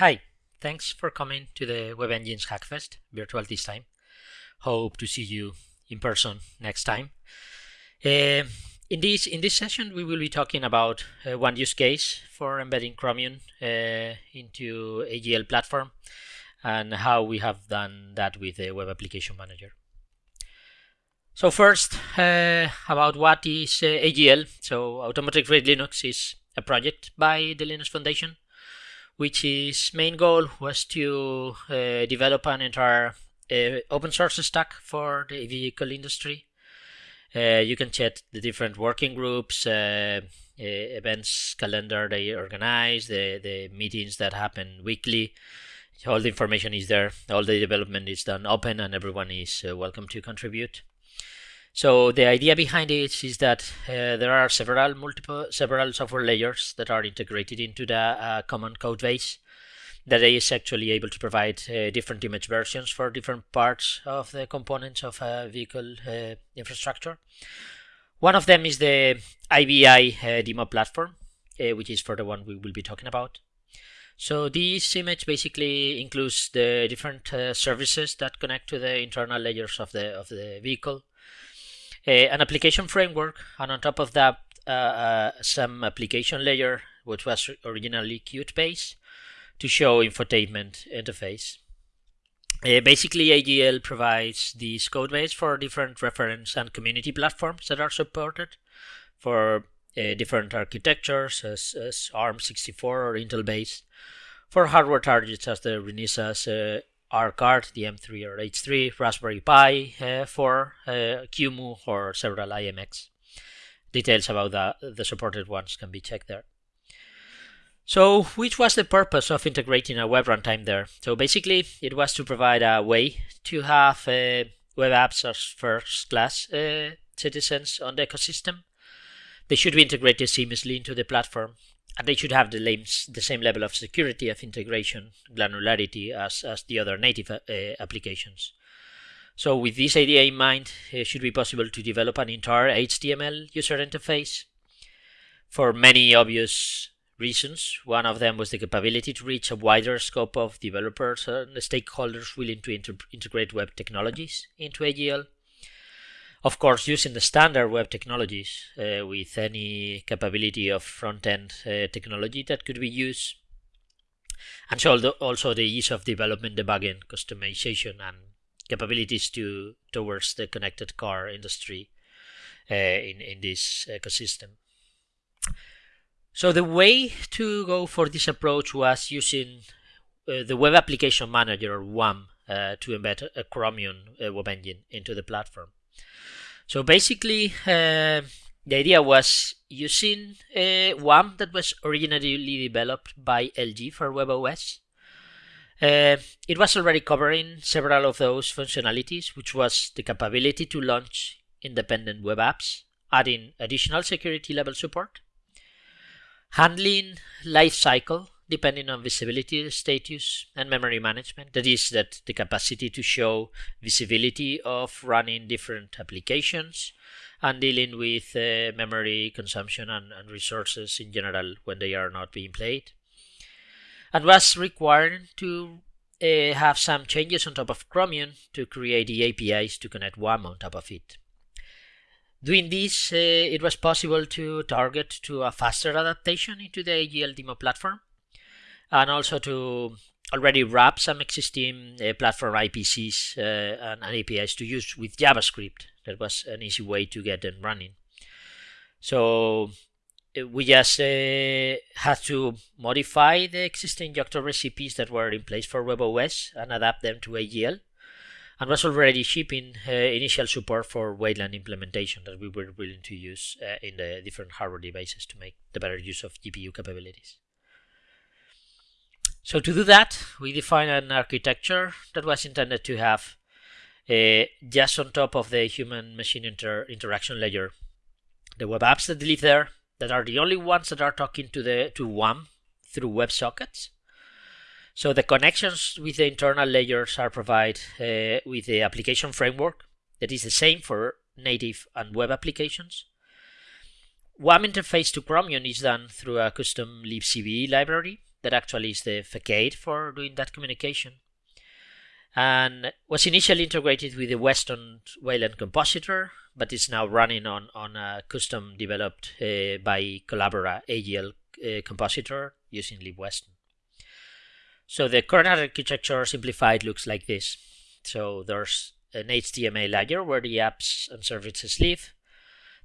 Hi, thanks for coming to the Web Engines Hackfest, virtual this time. Hope to see you in person next time. Uh, in this in this session, we will be talking about uh, one use case for embedding Chromium uh, into AGL platform and how we have done that with the Web Application Manager. So first, uh, about what is uh, AGL. So Automotive Grade Linux is a project by the Linux Foundation, which its main goal was to uh, develop an entire uh, open source stack for the vehicle industry. Uh, you can check the different working groups, uh, events calendar they organize, the, the meetings that happen weekly. All the information is there. All the development is done open and everyone is welcome to contribute. So the idea behind it is that uh, there are several multiple several software layers that are integrated into the uh, common code base that is actually able to provide uh, different image versions for different parts of the components of a vehicle uh, infrastructure. One of them is the IVI uh, demo platform, uh, which is for the one we will be talking about. So this image basically includes the different services that connect to the internal layers of the of the vehicle an application framework, and on top of that, uh, uh, some application layer, which was originally Qt base, to show infotainment interface. Uh, basically, AGL provides this code base for different reference and community platforms that are supported for uh, different architectures as, as ARM64 or Intel base, for hardware targets as the Renesas R-Car, the M3 or H3, Raspberry Pi uh, 4, uh, QEMU, or several IMX. Details about the, the supported ones can be checked there. So, which was the purpose of integrating a web runtime there? So, basically, it was to provide a way to have uh, web apps as first class uh, citizens on the ecosystem. They should be integrated seamlessly into the platform and they should have the, the, same level of security of integration granularity as, as the other native uh, applications. So with this idea in mind, it should be possible to develop an entire HTML user interface for many obvious reasons. One of them was the capability to reach a wider scope of developers and stakeholders willing to inter integrate web technologies into AGL. Of course, using the standard web technologies uh, with any capability of front-end uh, technology that could be used. And so also the ease of development, debugging, customization, and capabilities to towards the connected car industry uh, in, in this ecosystem. So the way to go for this approach was using uh, the Web Application Manager or WAM uh, to embed a Chromium uh, web engine into the platform. So basically, uh, the idea was using a WAM that was originally developed by LG for WebOS. Uh, it was already covering several of those functionalities, which was the capability to launch independent web apps, adding additional security level support, handling lifecycle depending on visibility status and memory management. That is that the capacity to show visibility of running different applications and dealing with uh, memory consumption and, and, resources in general when they are not being played. And was required to uh, have some changes on top of Chromium to create the APIs to connect WAM on top of it. Doing this, uh, it was possible to target to a faster adaptation into the AGL demo platform and also to already wrap some existing uh, platform IPCs uh, and, and, APIs to use with JavaScript. That was an easy way to get them running. So uh, we just uh, had to modify the existing Yocto recipes that were in place for WebOS and adapt them to AGL and was already shipping uh, initial support for Wayland implementation that we were willing to use uh, in the different hardware devices to make the better use of GPU capabilities. So to do that, we define an architecture that was intended to have uh, just on top of the human-machine inter interaction layer, the web apps that live there, that are the only ones that are talking to the to WAM through WebSockets. So the connections with the internal layers are provided uh, with the application framework that is the same for native and web applications. WAM interface to Chromium is done through a custom libcbe library that actually is the facade for doing that communication and was initially integrated with the Weston Wayland compositor, but is now running on, on a custom developed uh, by Collabora AGL uh, compositor using libweston. So the current architecture simplified looks like this. So there's an HTML layer where the apps and services live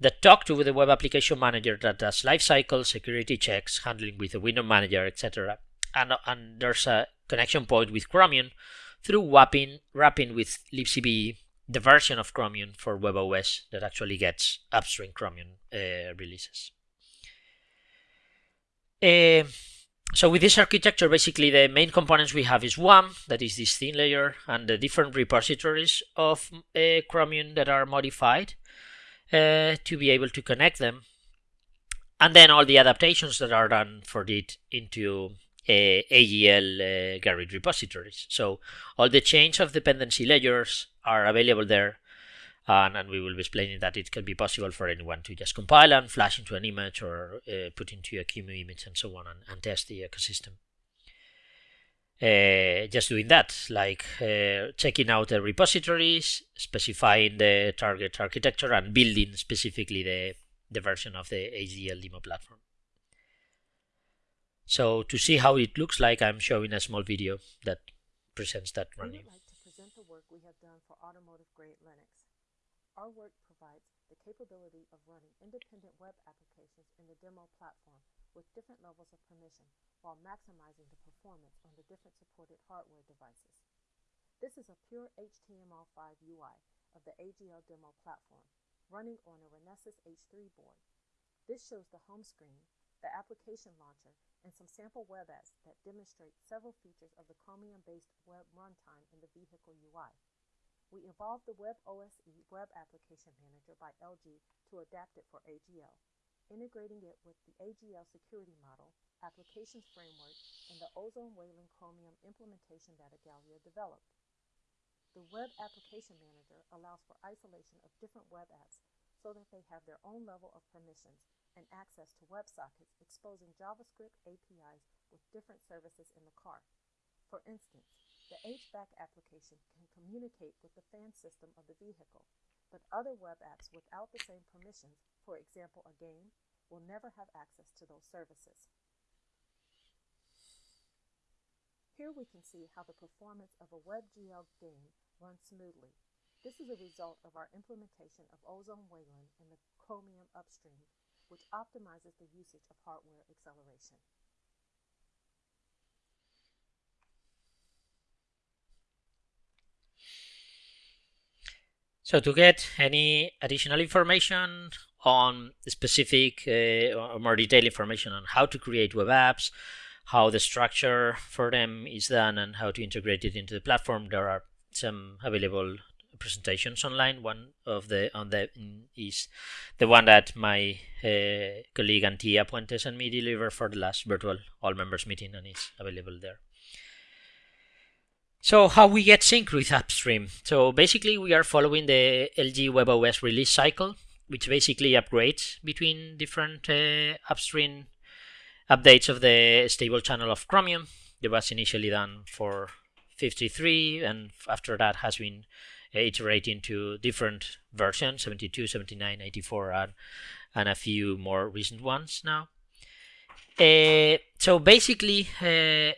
that talk to the web application manager that does lifecycle, security checks, handling with the window manager, etc. And, and there's a connection point with Chromium through wrapping, wrapping with libcbe the version of Chromium for WebOS that actually gets upstream Chromium uh, releases. Uh, so with this architecture, basically the main components we have is WAM, that is this thin layer, and the different repositories of uh, Chromium that are modified uh, to be able to connect them. And then all the adaptations that are done for it into uh, AGL uh, Gerrit repositories. So all the change of dependency layers are available there. And, and, we will be explaining that it can be possible for anyone to just compile and flash into an image or uh, put into a QEMU image and so on and, and test the ecosystem. Uh, just doing that, like uh, checking out the repositories, specifying the target architecture, and building specifically the, the version of the AGL demo platform. So to see how it looks like, I'm showing a small video that presents that running. We would like to present the work we have done for automotive grade Linux. Our work provides the capability of running independent web applications in the demo platform with different levels of permission while maximizing the performance on the different supported hardware devices. This is a pure HTML5 UI of the AGL demo platform running on a Renesas H3 board. This shows the home screen, the application launcher, and some sample web apps that demonstrate several features of the Chromium-based web runtime in the vehicle UI. We evolved the Web OSE Web Application Manager by LG to adapt it for AGL, integrating it with the AGL security model, applications framework, and the Ozone Wayland Chromium implementation that Igalia developed. The Web Application Manager allows for isolation of different web apps so that they have their own level of permissions and access to WebSockets exposing JavaScript APIs with different services in the car. For instance, the HVAC application can communicate with the fan system of the vehicle, but other web apps without the same permissions, for example a game, will never have access to those services. Here we can see how the performance of a WebGL game runs smoothly. This is a result of our implementation of Ozone Wayland in the Chromium upstream which optimizes the usage of hardware acceleration. So to get any additional information on specific uh, or more detailed information on how to create web apps, how the structure for them is done and how to integrate it into the platform, there are some available presentations online. One of the on the is the one that my uh, colleague Antia Puentes and me delivered for the last virtual all members meeting, and it's available there. So how we get sync with upstream? So basically we are following the LG WebOS release cycle, which basically upgrades between different uh, upstream updates of the stable channel of Chromium. It was initially done for 53 and after that has been iterating to different versions 72 79 84 and, and a few more recent ones now uh, so basically uh,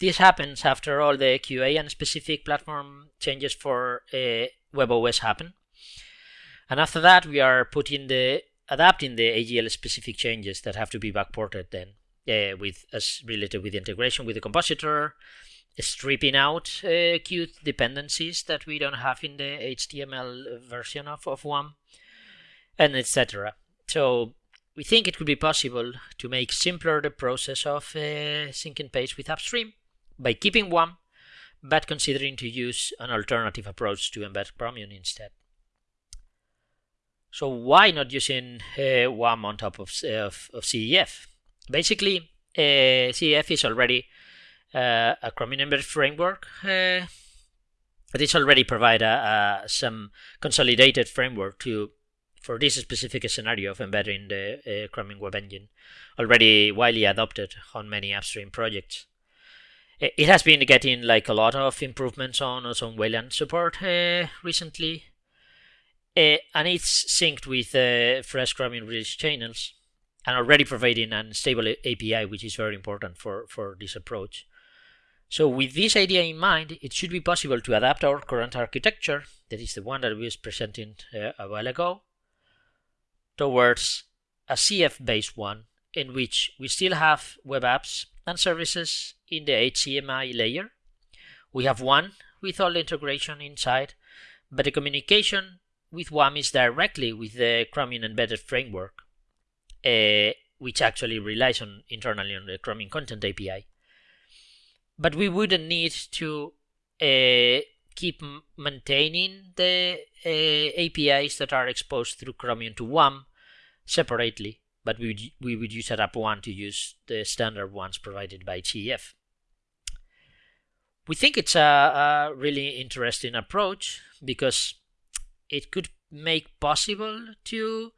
this happens after all the QA and specific platform changes for uh, WebOS happen and after that we are putting the adapting the AGL specific changes that have to be backported then uh, with as related with integration with the compositor stripping out uh, Qt dependencies that we don't have in the HTML version of, of WAM, and etc. So we think it could be possible to make simpler the process of uh, syncing page with upstream by keeping WAM, but considering to use an alternative approach to embed Chromium instead. So why not using uh, WAM on top of, of, of CEF? Basically, uh, CEF is already uh, a Chromium embedded framework. Uh, it is already provide a, a, some consolidated framework to for this specific scenario of embedding the uh, Chromium Web Engine, already widely adopted on many upstream projects. It has been getting like a lot of improvements on own Wayland support uh, recently, uh, and it's synced with uh, fresh Chromium release channels, and already providing a stable API, which is very important for for this approach. So with this idea in mind, it should be possible to adapt our current architecture, that is the one that we was presenting uh, a while ago, towards a CF-based one in which we still have web apps and services in the HCMI layer. We have one with all the integration inside, but the communication with WAM is directly with the Chromium embedded framework, uh, which actually relies on internally on the Chromium Content API but we wouldn't need to uh, keep maintaining the uh, APIs that are exposed through Chromium to WAM separately, but we would, we would use Adapt one to use the standard ones provided by CEF. We think it's a, a really interesting approach because it could make possible to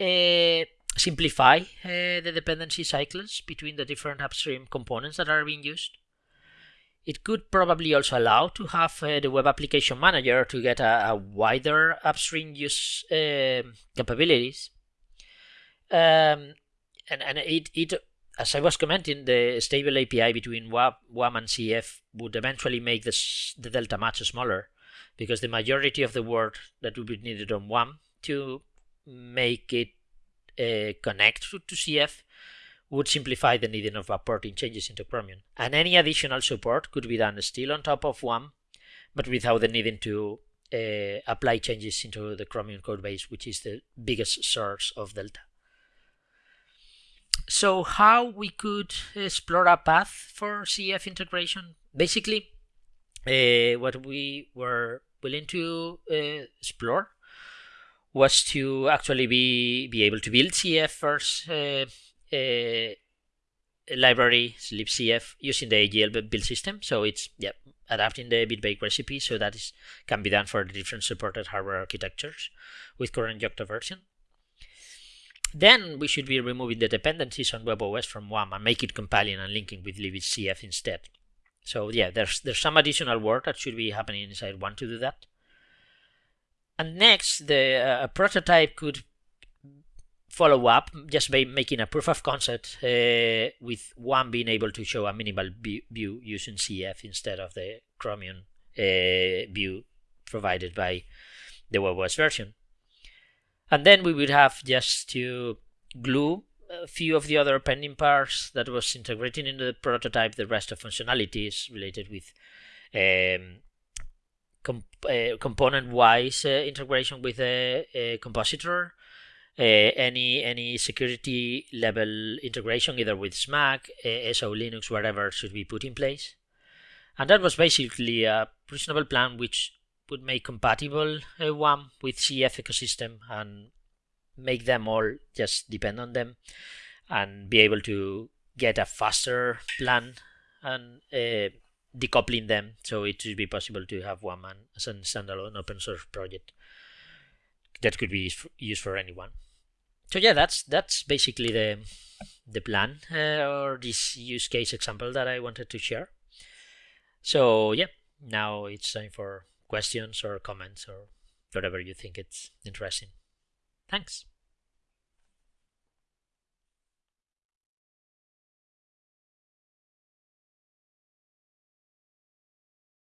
uh, simplify uh, the dependency cycles between the different upstream components that are being used. It could probably also allow to have uh, the web application manager to get a, a wider upstream use uh, capabilities. Um, and and it, it, as I was commenting, the stable API between WAM and CF would eventually make this, the delta much smaller because the majority of the work that would be needed on WAM to make it uh, connect to, to CF would simplify the needing of importing changes into Chromium. And any additional support could be done still on top of WAM, but without the needing to uh, apply changes into the Chromium codebase, which is the biggest source of Delta. So how we could explore a path for CF integration? Basically, uh, what we were willing to uh, explore was to actually be be able to build CF first uh, library libcf using the AGL build system. So it's yeah adapting the bitbake recipe so that is can be done for the different supported hardware architectures with current Yocto version. Then we should be removing the dependencies on WebOS from WAM and make it compiling and linking with libcf instead. So yeah, there's there's some additional work that should be happening inside WAM to do that. And next, the uh, prototype could follow up just by making a proof of concept uh, with WAM being able to show a minimal view using CF instead of the Chromium uh, view provided by the WebOS version. And then we would have just to glue a few of the other pending parts that was integrating into the prototype the rest of functionalities related with um, uh, component-wise uh, integration with a, a compositor, uh, any any security level integration either with SMACK, uh, SELinux, whatever should be put in place. And that was basically a reasonable plan which would make compatible uh, with CF ecosystem and make them all just depend on them and be able to get a faster plan and uh, decoupling them so it should be possible to have WAM as a standalone open source project that could be used for anyone so yeah, that's that's basically the the plan uh, or this use case example that I wanted to share. So yeah, now it's time for questions or comments or whatever you think it's interesting. Thanks.